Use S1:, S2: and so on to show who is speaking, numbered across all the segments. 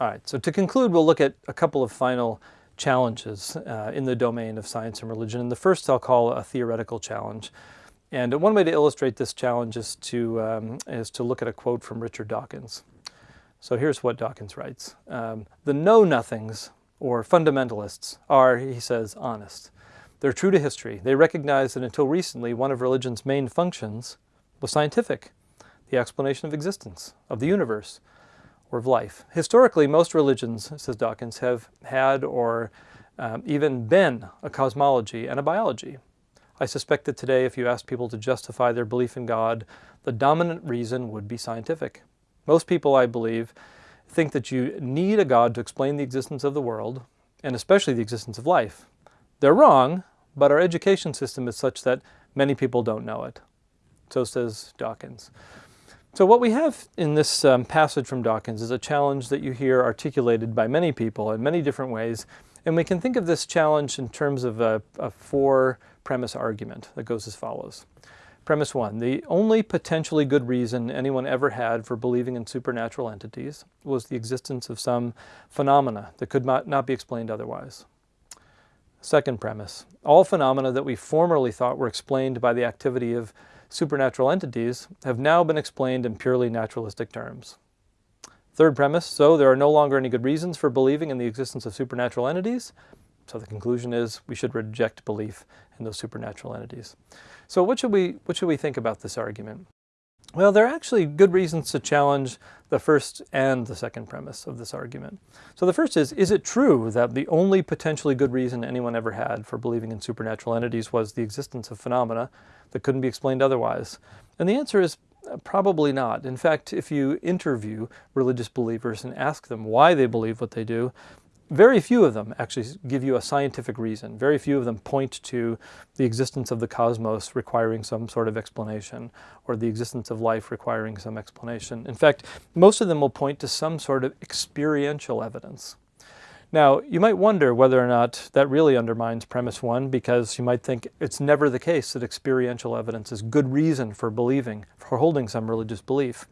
S1: All right, so to conclude, we'll look at a couple of final challenges uh, in the domain of science and religion. And the first I'll call a theoretical challenge. And one way to illustrate this challenge is to, um, is to look at a quote from Richard Dawkins. So here's what Dawkins writes. Um, the know-nothings, or fundamentalists, are, he says, honest. They're true to history. They recognize that until recently, one of religion's main functions was scientific, the explanation of existence, of the universe, or of life. Historically, most religions, says Dawkins, have had or um, even been a cosmology and a biology. I suspect that today, if you ask people to justify their belief in God, the dominant reason would be scientific. Most people, I believe, think that you need a God to explain the existence of the world, and especially the existence of life. They're wrong, but our education system is such that many people don't know it. So says Dawkins. So what we have in this um, passage from Dawkins is a challenge that you hear articulated by many people in many different ways. And we can think of this challenge in terms of a, a four premise argument that goes as follows. Premise one, the only potentially good reason anyone ever had for believing in supernatural entities was the existence of some phenomena that could not, not be explained otherwise. Second premise, all phenomena that we formerly thought were explained by the activity of supernatural entities have now been explained in purely naturalistic terms. Third premise, so there are no longer any good reasons for believing in the existence of supernatural entities, so the conclusion is we should reject belief in those supernatural entities. So what should we, what should we think about this argument? Well, there are actually good reasons to challenge the first and the second premise of this argument. So the first is, is it true that the only potentially good reason anyone ever had for believing in supernatural entities was the existence of phenomena that couldn't be explained otherwise? And the answer is uh, probably not. In fact, if you interview religious believers and ask them why they believe what they do, very few of them actually give you a scientific reason. Very few of them point to the existence of the cosmos requiring some sort of explanation or the existence of life requiring some explanation. In fact, most of them will point to some sort of experiential evidence. Now, you might wonder whether or not that really undermines premise one because you might think it's never the case that experiential evidence is good reason for believing, for holding some religious belief.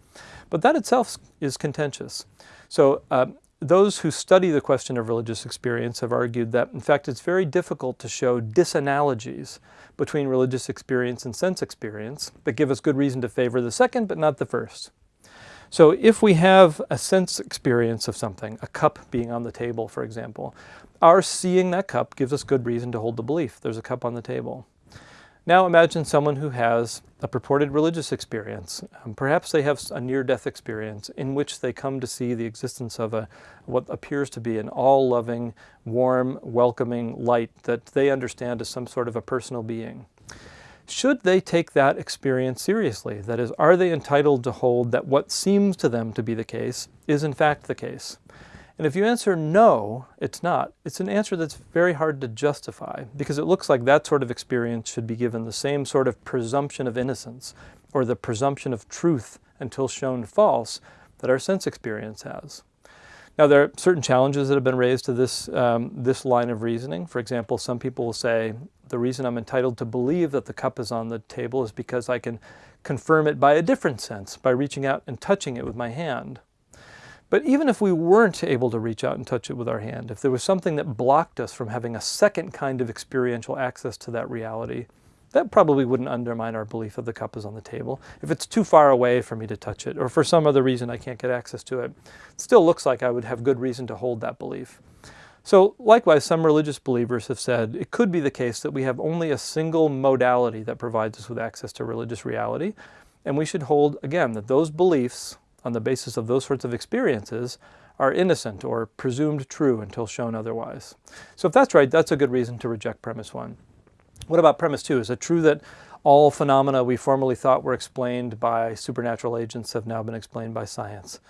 S1: But that itself is contentious. So uh, those who study the question of religious experience have argued that, in fact, it's very difficult to show disanalogies between religious experience and sense experience that give us good reason to favor the second but not the first. So if we have a sense experience of something, a cup being on the table, for example, our seeing that cup gives us good reason to hold the belief there's a cup on the table. Now imagine someone who has a purported religious experience. Um, perhaps they have a near-death experience in which they come to see the existence of a what appears to be an all-loving, warm, welcoming light that they understand as some sort of a personal being. Should they take that experience seriously? That is, are they entitled to hold that what seems to them to be the case is in fact the case? And if you answer no, it's not, it's an answer that's very hard to justify because it looks like that sort of experience should be given the same sort of presumption of innocence or the presumption of truth until shown false that our sense experience has. Now there are certain challenges that have been raised to this, um, this line of reasoning. For example, some people will say the reason I'm entitled to believe that the cup is on the table is because I can confirm it by a different sense, by reaching out and touching it with my hand. But even if we weren't able to reach out and touch it with our hand, if there was something that blocked us from having a second kind of experiential access to that reality, that probably wouldn't undermine our belief that the cup is on the table. If it's too far away for me to touch it, or for some other reason I can't get access to it, it still looks like I would have good reason to hold that belief. So likewise, some religious believers have said it could be the case that we have only a single modality that provides us with access to religious reality, and we should hold, again, that those beliefs on the basis of those sorts of experiences are innocent or presumed true until shown otherwise. So if that's right, that's a good reason to reject premise one. What about premise two? Is it true that all phenomena we formerly thought were explained by supernatural agents have now been explained by science?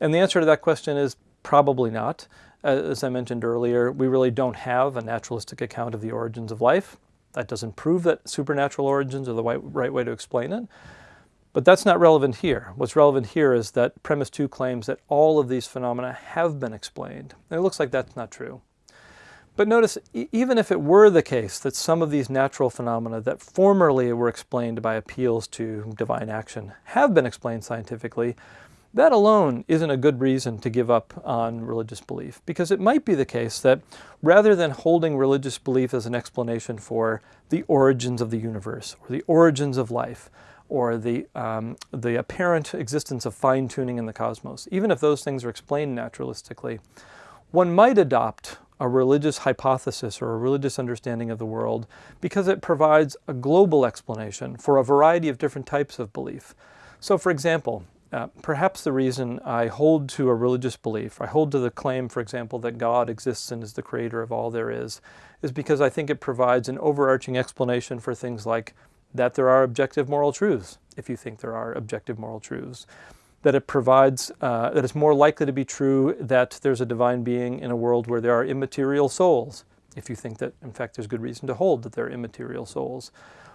S1: And the answer to that question is probably not. As I mentioned earlier, we really don't have a naturalistic account of the origins of life. That doesn't prove that supernatural origins are the right way to explain it. But that's not relevant here. What's relevant here is that premise two claims that all of these phenomena have been explained. And it looks like that's not true. But notice, e even if it were the case that some of these natural phenomena that formerly were explained by appeals to divine action have been explained scientifically, that alone isn't a good reason to give up on religious belief because it might be the case that rather than holding religious belief as an explanation for the origins of the universe or the origins of life or the, um, the apparent existence of fine tuning in the cosmos, even if those things are explained naturalistically, one might adopt a religious hypothesis or a religious understanding of the world because it provides a global explanation for a variety of different types of belief. So for example, uh, perhaps the reason I hold to a religious belief, I hold to the claim, for example, that God exists and is the creator of all there is, is because I think it provides an overarching explanation for things like that there are objective moral truths, if you think there are objective moral truths, that it provides, uh, that it's more likely to be true that there's a divine being in a world where there are immaterial souls, if you think that, in fact, there's good reason to hold that there are immaterial souls,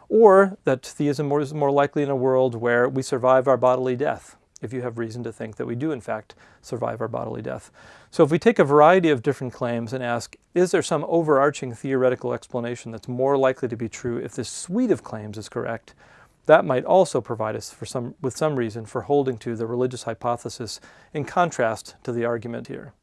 S1: or that theism is more likely in a world where we survive our bodily death, if you have reason to think that we do in fact survive our bodily death. So if we take a variety of different claims and ask, is there some overarching theoretical explanation that's more likely to be true if this suite of claims is correct, that might also provide us for some, with some reason for holding to the religious hypothesis in contrast to the argument here.